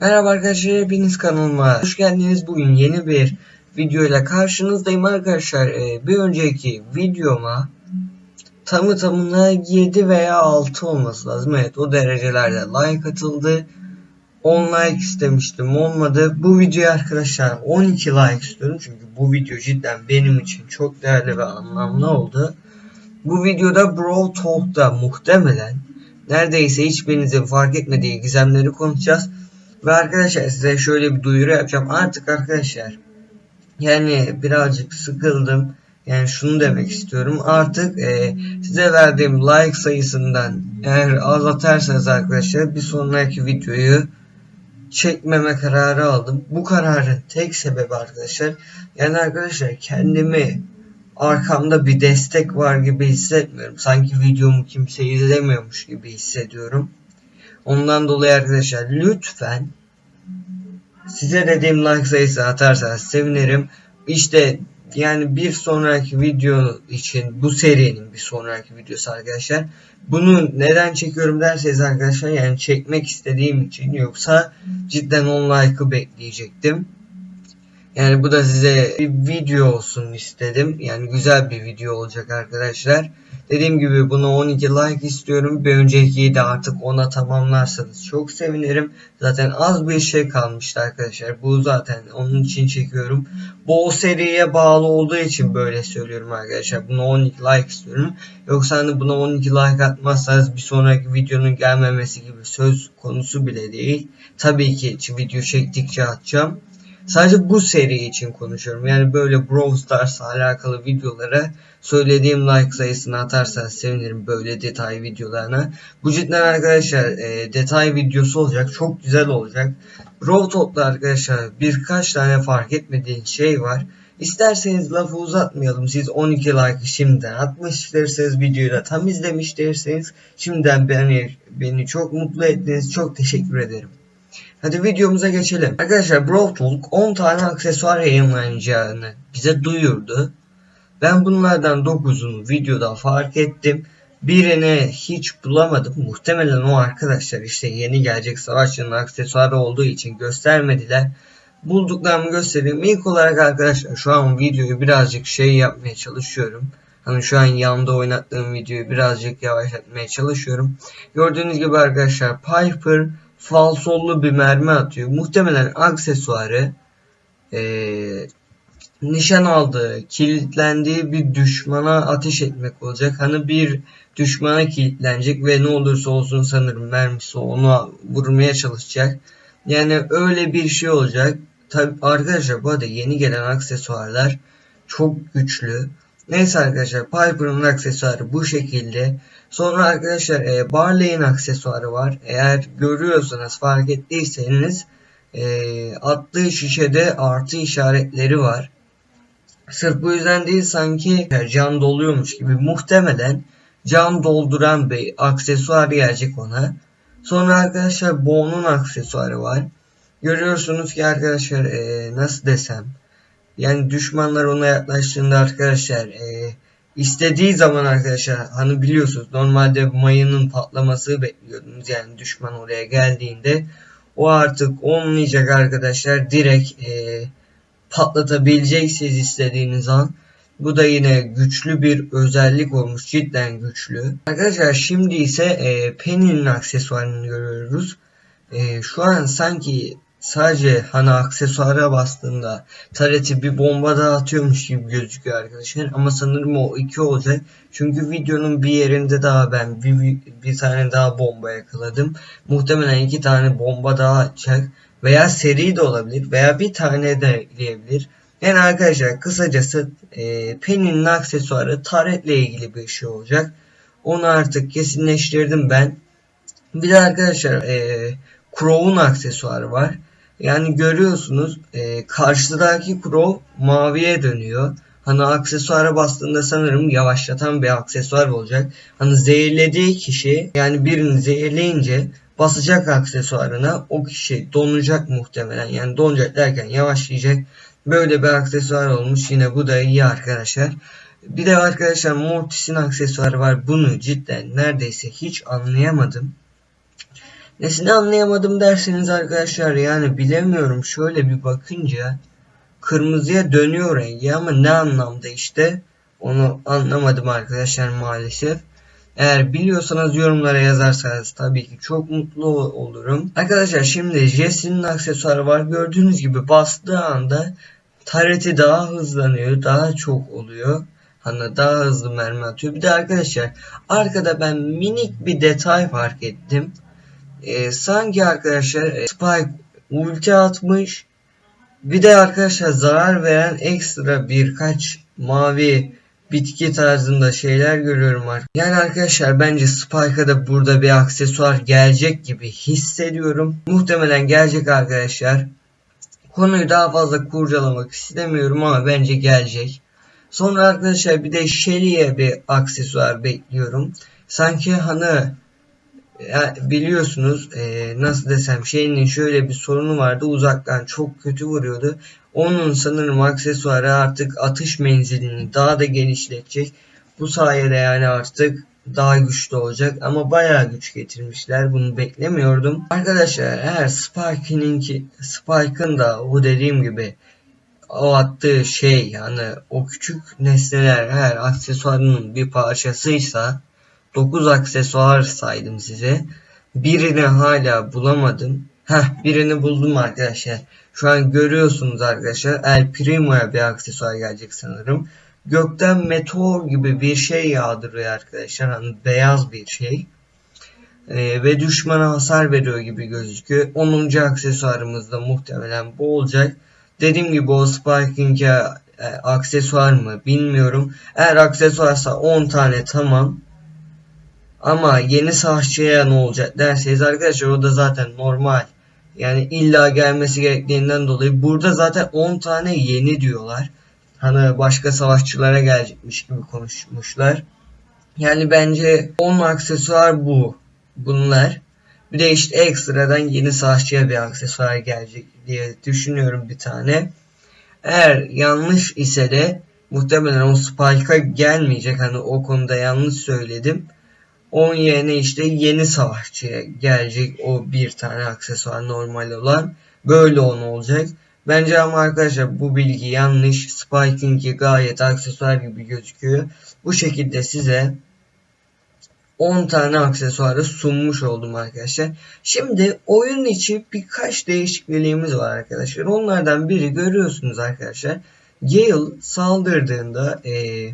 Merhaba arkadaşlar hepiniz kanalıma hoş geldiniz. Bugün yeni bir video ile karşınızdayım arkadaşlar. Ee, bir önceki videoma tamı tamına 7 veya 6 olması lazım. Evet o derecelerde like atıldı. 10 like istemiştim olmadı. Bu videoya arkadaşlar 12 like istiyorum. Çünkü bu video cidden benim için çok değerli ve anlamlı oldu. Bu videoda Brawl Talk'ta muhtemelen neredeyse hiçbirinizin fark etmediği gizemleri konuşacağız. Ve arkadaşlar size şöyle bir duyuru yapacağım. Artık arkadaşlar yani birazcık sıkıldım. Yani şunu demek istiyorum. Artık e, size verdiğim like sayısından eğer az atarsanız arkadaşlar bir sonraki videoyu çekmeme kararı aldım. Bu kararın tek sebebi arkadaşlar yani arkadaşlar kendimi arkamda bir destek var gibi hissetmiyorum. Sanki videomu kimse izlemiyormuş gibi hissediyorum. Ondan dolayı arkadaşlar lütfen size dediğim like sayısı atarsanız sevinirim. İşte yani bir sonraki video için bu serinin bir sonraki videosu arkadaşlar. Bunu neden çekiyorum derseniz arkadaşlar yani çekmek istediğim için yoksa cidden 10 like'ı bekleyecektim. Yani bu da size bir video olsun istedim. Yani güzel bir video olacak arkadaşlar. Dediğim gibi buna 12 like istiyorum. Bir öncekiyi de artık ona tamamlarsanız çok sevinirim. Zaten az bir şey kalmıştı arkadaşlar. Bu zaten onun için çekiyorum. Bu o seriye bağlı olduğu için böyle söylüyorum arkadaşlar. Buna 12 like istiyorum. Yoksa hani buna 12 like atmazsanız bir sonraki videonun gelmemesi gibi söz konusu bile değil. Tabii ki video çektikçe atacağım. Sadece bu seri için konuşuyorum. Yani böyle Brawl Stars'la alakalı videolara söylediğim like sayısını atarsanız sevinirim böyle detay videolarına. Bu cidden arkadaşlar e, detay videosu olacak. Çok güzel olacak. Brawl Talk'ta arkadaşlar birkaç tane fark etmediğin şey var. İsterseniz lafı uzatmayalım. Siz 12 like şimdiden atmış derseniz videoyu da tam izlemiş derseniz şimdiden beni, beni çok mutlu ettiniz. Çok teşekkür ederim. Hadi videomuza geçelim. Arkadaşlar Brawl Talk 10 tane aksesuar yayınlanacağını bize duyurdu. Ben bunlardan 9'unu videoda fark ettim. Birini hiç bulamadım. Muhtemelen o arkadaşlar işte yeni gelecek savaşçının aksesuarı olduğu için göstermediler. Bulduklarımı göstereyim. İlk olarak arkadaşlar şu an videoyu birazcık şey yapmaya çalışıyorum. Hani şu an yanında oynattığım videoyu birazcık yavaşlatmaya çalışıyorum. Gördüğünüz gibi arkadaşlar Piper falsollu bir mermi atıyor. Muhtemelen aksesuarı ee, nişan aldığı, kilitlendiği bir düşmana ateş etmek olacak. Hani bir düşmana kilitlenecek ve ne olursa olsun sanırım mermisi onu vurmaya çalışacak. Yani öyle bir şey olacak. Tabi arkadaşlar bu arada yeni gelen aksesuarlar çok güçlü. Neyse arkadaşlar Piper'ın aksesuarı bu şekilde. Sonra arkadaşlar e, Barley'in aksesuarı var. Eğer görüyorsanız fark ettiyseniz e, attığı şişede artı işaretleri var. Sırf bu yüzden değil sanki can doluyormuş gibi muhtemelen can dolduran bir aksesuar gelecek ona. Sonra arkadaşlar Bo'nun aksesuarı var. Görüyorsunuz ki arkadaşlar e, nasıl desem yani düşmanlar ona yaklaştığında arkadaşlar e, istediği zaman arkadaşlar hani biliyorsunuz normalde mayının patlaması bekliyordunuz yani düşman oraya geldiğinde o artık olmayacak arkadaşlar direkt e, patlatabileceksiniz istediğiniz an. Bu da yine güçlü bir özellik olmuş. Cidden güçlü. Arkadaşlar şimdi ise e, Penny'nin aksesuarını görüyoruz. E, şu an sanki sadece hani aksesuara bastığında tareti bir bomba daha atıyormuş gibi gözüküyor arkadaşlar. Ama sanırım o iki olacak. Çünkü videonun bir yerinde daha ben bir, bir, tane daha bomba yakaladım. Muhtemelen iki tane bomba daha atacak. Veya seri de olabilir. Veya bir tane de ekleyebilir. Yani arkadaşlar kısacası e, Penny'nin aksesuarı taretle ilgili bir şey olacak. Onu artık kesinleştirdim ben. Bir de arkadaşlar e, Crow'un aksesuarı var. Yani görüyorsunuz e, karşıdaki Crow maviye dönüyor. Hani aksesuara bastığında sanırım yavaşlatan bir aksesuar olacak. Hani zehirlediği kişi yani birini zehirleyince basacak aksesuarına o kişi donacak muhtemelen. Yani donacak derken yavaşlayacak. Böyle bir aksesuar olmuş. Yine bu da iyi arkadaşlar. Bir de arkadaşlar Mortis'in aksesuarı var. Bunu cidden neredeyse hiç anlayamadım. Nesini anlayamadım derseniz arkadaşlar yani bilemiyorum şöyle bir bakınca kırmızıya dönüyor rengi ama ne anlamda işte onu anlamadım arkadaşlar maalesef. Eğer biliyorsanız yorumlara yazarsanız tabii ki çok mutlu olurum. Arkadaşlar şimdi Jesse'nin aksesuarı var. Gördüğünüz gibi bastığı anda tareti daha hızlanıyor. Daha çok oluyor. Hani daha hızlı mermi atıyor. Bir de arkadaşlar arkada ben minik bir detay fark ettim. Ee, sanki arkadaşlar e, Spike ulti atmış. Bir de arkadaşlar zarar veren ekstra birkaç mavi bitki tarzında şeyler görüyorum artık. Yani arkadaşlar bence Spike'a da burada bir aksesuar gelecek gibi hissediyorum. Muhtemelen gelecek arkadaşlar. Konuyu daha fazla kurcalamak istemiyorum ama bence gelecek. Sonra arkadaşlar bir de Shelly'e bir aksesuar bekliyorum. Sanki hani ya biliyorsunuz e, nasıl desem şeyinin şöyle bir sorunu vardı uzaktan çok kötü vuruyordu. Onun sanırım aksesuarı artık atış menzilini daha da genişletecek. Bu sayede yani artık daha güçlü olacak ama bayağı güç getirmişler. Bunu beklemiyordum. Arkadaşlar eğer Spike'ın Spike'ın da o dediğim gibi o attığı şey yani o küçük nesneler her aksesuarının bir parçasıysa 9 aksesuar saydım size. Birini hala bulamadım. Heh birini buldum arkadaşlar. Şu an görüyorsunuz arkadaşlar. El Primo'ya bir aksesuar gelecek sanırım. Gökten meteor gibi bir şey yağdırıyor arkadaşlar. Hani beyaz bir şey. Ee, ve düşmana hasar veriyor gibi gözüküyor. 10. aksesuarımız da muhtemelen bu olacak. Dediğim gibi o Sparking'e e, aksesuar mı bilmiyorum. Eğer aksesuarsa 10 tane tamam. Ama yeni savaşçıya ne olacak derseniz arkadaşlar o da zaten normal. Yani illa gelmesi gerektiğinden dolayı burada zaten 10 tane yeni diyorlar. Hani başka savaşçılara gelecekmiş gibi konuşmuşlar. Yani bence 10 aksesuar bu. Bunlar. Bir de işte ekstradan yeni savaşçıya bir aksesuar gelecek diye düşünüyorum bir tane. Eğer yanlış ise de muhtemelen o Spike'a gelmeyecek. Hani o konuda yanlış söyledim. Onun yerine işte yeni savaşçıya gelecek o bir tane aksesuar normal olan. Böyle on olacak. Bence ama arkadaşlar bu bilgi yanlış. Spiking'i gayet aksesuar gibi gözüküyor. Bu şekilde size 10 tane aksesuarı sunmuş oldum arkadaşlar. Şimdi oyun içi birkaç değişikliğimiz var arkadaşlar. Onlardan biri görüyorsunuz arkadaşlar. Gale saldırdığında ee,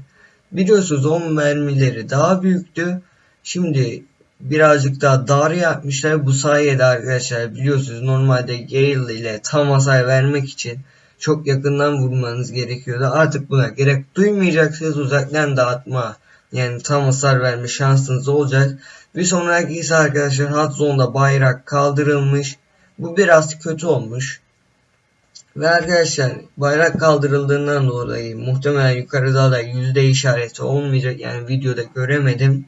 biliyorsunuz 10 mermileri daha büyüktü. Şimdi birazcık daha dar yapmışlar. Bu sayede arkadaşlar biliyorsunuz normalde Gale ile tam hasar vermek için çok yakından vurmanız gerekiyordu. Artık buna gerek duymayacaksınız uzaktan dağıtma yani tam hasar verme şansınız olacak. Bir sonraki ise arkadaşlar hot zone'da bayrak kaldırılmış. Bu biraz kötü olmuş. Ve arkadaşlar bayrak kaldırıldığından dolayı muhtemelen yukarıda da yüzde işareti olmayacak. Yani videoda göremedim.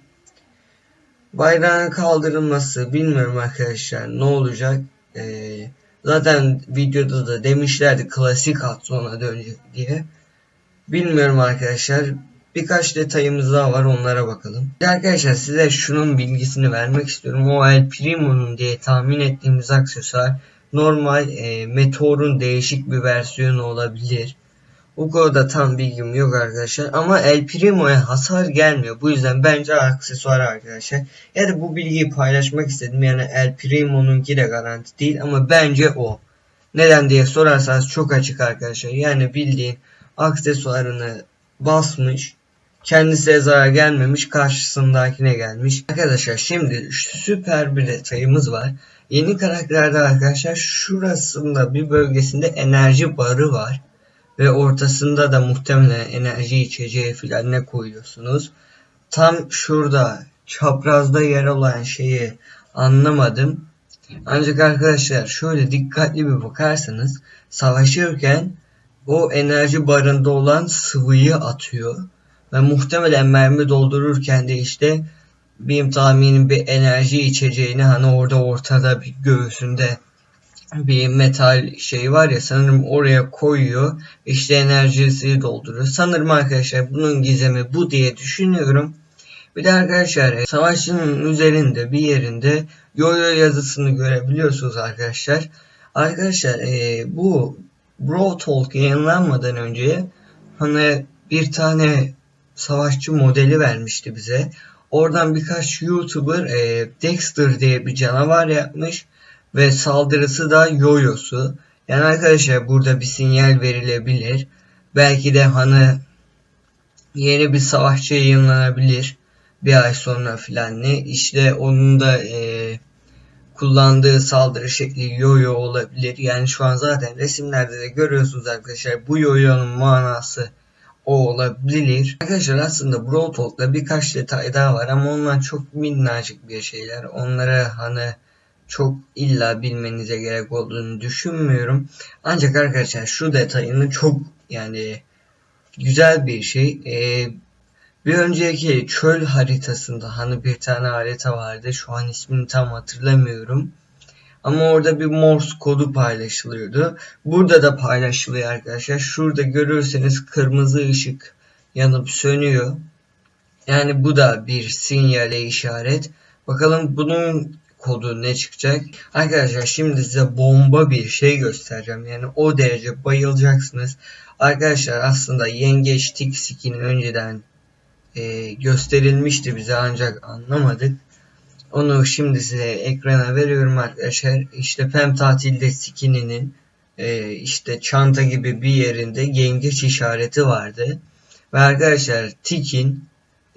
Bayrağın kaldırılması bilmiyorum arkadaşlar ne olacak. Ee, zaten videoda da demişlerdi klasik hot zone'a dönecek diye. Bilmiyorum arkadaşlar. Birkaç detayımız daha var onlara bakalım. Arkadaşlar size şunun bilgisini vermek istiyorum. O El Primo'nun diye tahmin ettiğimiz aksesuar normal e, Meteor'un değişik bir versiyonu olabilir. O konuda tam bilgim yok arkadaşlar. Ama El Primo'ya hasar gelmiyor. Bu yüzden bence aksesuar arkadaşlar. Ya da bu bilgiyi paylaşmak istedim. Yani El Primo'nunki de garanti değil ama bence o. Neden diye sorarsanız çok açık arkadaşlar. Yani bildiğin aksesuarını basmış Kendisine zarar gelmemiş karşısındakine gelmiş. Arkadaşlar şimdi süper bir detayımız var. Yeni karakterde arkadaşlar şurasında bir bölgesinde enerji barı var. Ve ortasında da muhtemelen enerji içeceği falan ne koyuyorsunuz. Tam şurada çaprazda yer olan şeyi anlamadım. Ancak arkadaşlar şöyle dikkatli bir bakarsanız savaşırken o enerji barında olan sıvıyı atıyor. Ve muhtemelen mermi doldururken de işte benim tahminim bir enerji içeceğini hani orada ortada bir göğsünde bir metal şey var ya sanırım oraya koyuyor. İşte enerjisi dolduruyor. Sanırım arkadaşlar bunun gizemi bu diye düşünüyorum. Bir de arkadaşlar e, savaşçının üzerinde bir yerinde yoyo yazısını görebiliyorsunuz arkadaşlar. Arkadaşlar e, bu Bro Talk yayınlanmadan önce hani bir tane savaşçı modeli vermişti bize. Oradan birkaç YouTuber e, Dexter diye bir canavar yapmış ve saldırısı da yoyosu. Yani arkadaşlar burada bir sinyal verilebilir. Belki de hani yeni bir savaşçı yayınlanabilir. Bir ay sonra filan ne. İşte onun da e, kullandığı saldırı şekli yoyo olabilir. Yani şu an zaten resimlerde de görüyorsunuz arkadaşlar. Bu yoyonun manası o olabilir. Arkadaşlar aslında Brawl Talk'ta birkaç detay daha var ama onlar çok minnacık bir şeyler. Onlara hani çok illa bilmenize gerek olduğunu düşünmüyorum. Ancak arkadaşlar şu detayını çok yani güzel bir şey. Ee, bir önceki çöl haritasında hani bir tane harita vardı. Şu an ismini tam hatırlamıyorum. Ama orada bir Morse kodu paylaşılıyordu. Burada da paylaşılıyor arkadaşlar. Şurada görürseniz kırmızı ışık yanıp sönüyor. Yani bu da bir sinyale işaret. Bakalım bunun kodu ne çıkacak? Arkadaşlar şimdi size bomba bir şey göstereceğim. Yani o derece bayılacaksınız. Arkadaşlar aslında yengeç tik skin önceden e, gösterilmişti bize ancak anlamadık. Onu şimdi size ekrana veriyorum arkadaşlar. İşte Pem tatilde skininin e, işte çanta gibi bir yerinde yengeç işareti vardı. Ve arkadaşlar Tik'in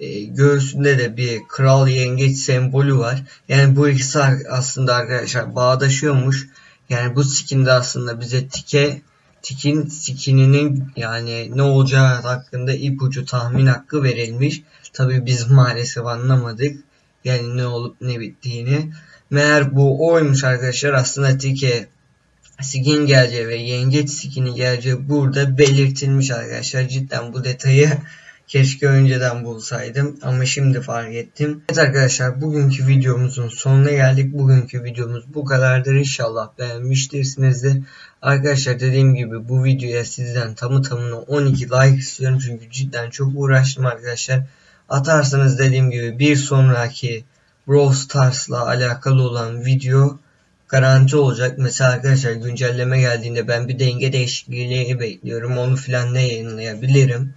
e, göğsünde de bir kral yengeç sembolü var. Yani bu ikisi aslında arkadaşlar bağdaşıyormuş. Yani bu skinde aslında bize Tik'e Tik'in skininin yani ne olacağı hakkında ipucu tahmin hakkı verilmiş. Tabi biz maalesef anlamadık. Yani ne olup ne bittiğini. Meğer bu oymuş arkadaşlar aslında Tike skin geleceği ve yengeç skini geleceği burada belirtilmiş arkadaşlar. Cidden bu detayı keşke önceden bulsaydım ama şimdi fark ettim. Evet arkadaşlar bugünkü videomuzun sonuna geldik. Bugünkü videomuz bu kadardır. İnşallah beğenmiştirsinizdir. Arkadaşlar dediğim gibi bu videoya sizden tamı tamına 12 like istiyorum. Çünkü cidden çok uğraştım arkadaşlar atarsanız dediğim gibi bir sonraki Brawl Stars'la alakalı olan video garanti olacak. Mesela arkadaşlar güncelleme geldiğinde ben bir denge değişikliği bekliyorum. Onu filan ne yayınlayabilirim.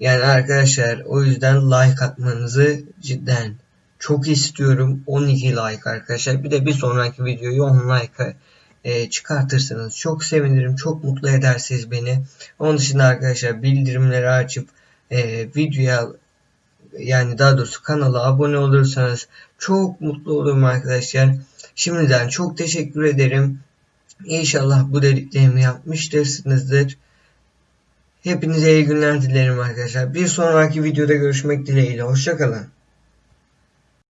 Yani arkadaşlar o yüzden like atmanızı cidden çok istiyorum. 12 like arkadaşlar. Bir de bir sonraki videoyu 10 like e, çıkartırsanız çok sevinirim. Çok mutlu edersiniz beni. Onun dışında arkadaşlar bildirimleri açıp e, videoya yani daha doğrusu kanala abone olursanız çok mutlu olurum arkadaşlar. Şimdiden çok teşekkür ederim. İnşallah bu dediklerimi yapmıştırsınızdır. Hepinize iyi günler dilerim arkadaşlar. Bir sonraki videoda görüşmek dileğiyle. Hoşçakalın.